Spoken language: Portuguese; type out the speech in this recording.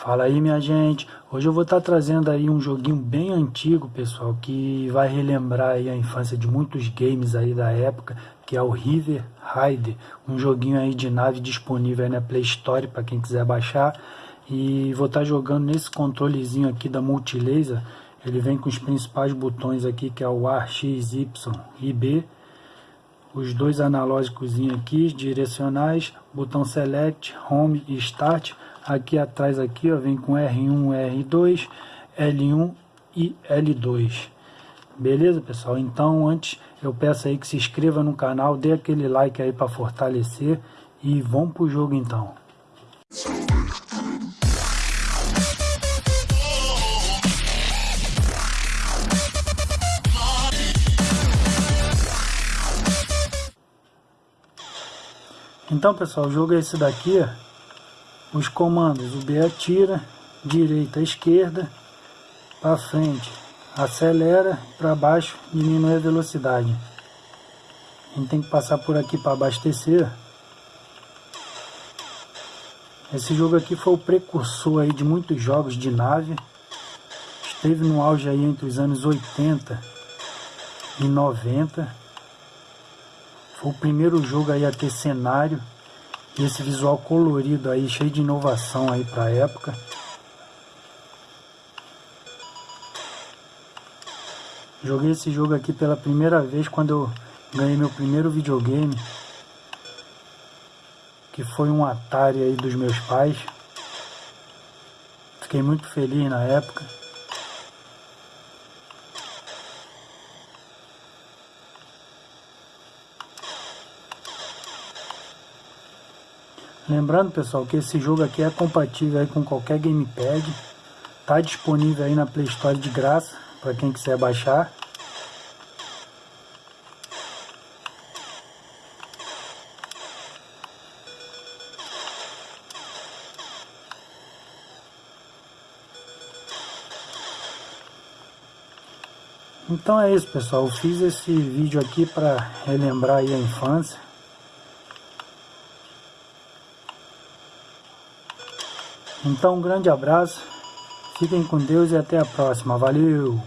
Fala aí minha gente, hoje eu vou estar trazendo aí um joguinho bem antigo pessoal, que vai relembrar aí a infância de muitos games aí da época, que é o River Raider, um joguinho aí de nave disponível aí na Play Store para quem quiser baixar, e vou estar jogando nesse controlezinho aqui da Multilaser, ele vem com os principais botões aqui que é o A, X, Y e B, os dois analógicos aqui, direcionais, botão Select, Home e Start, Aqui atrás aqui, ó, vem com R1, R2, L1 e L2. Beleza, pessoal? Então, antes, eu peço aí que se inscreva no canal, dê aquele like aí para fortalecer e vamos pro jogo então. Então, pessoal, o jogo é esse daqui, os comandos, o B atira, direita, esquerda, para frente, acelera, para baixo, diminui a velocidade. A gente tem que passar por aqui para abastecer. Esse jogo aqui foi o precursor aí de muitos jogos de nave. Esteve no auge aí entre os anos 80 e 90. Foi o primeiro jogo aí a ter cenário. E esse visual colorido aí, cheio de inovação aí pra época. Joguei esse jogo aqui pela primeira vez quando eu ganhei meu primeiro videogame. Que foi um Atari aí dos meus pais. Fiquei muito feliz na época. Lembrando pessoal que esse jogo aqui é compatível com qualquer gamepad. Está disponível aí na Play Store de graça para quem quiser baixar. Então é isso pessoal, eu fiz esse vídeo aqui para relembrar a infância. Então um grande abraço, fiquem com Deus e até a próxima. Valeu!